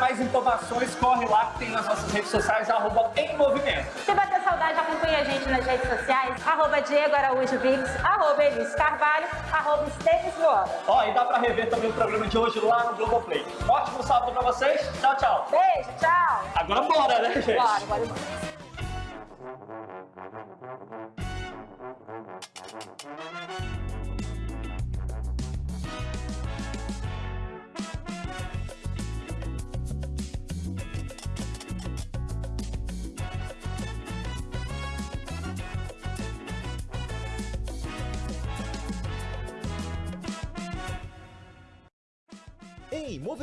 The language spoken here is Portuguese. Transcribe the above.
mais informações, corre lá que tem nas nossas redes sociais, arroba em movimento. Se bater saudade, acompanhe a gente nas redes sociais, arroba Diego Araújo Vix, arroba Elis Carvalho, arroba Esteves. Ó, e dá pra rever também o programa de hoje lá no Globoplay. Ótimo sábado pra vocês. Tchau, tchau. Beijo, tchau. Agora bora, né, gente? Bora, bora, bora. Em movimento.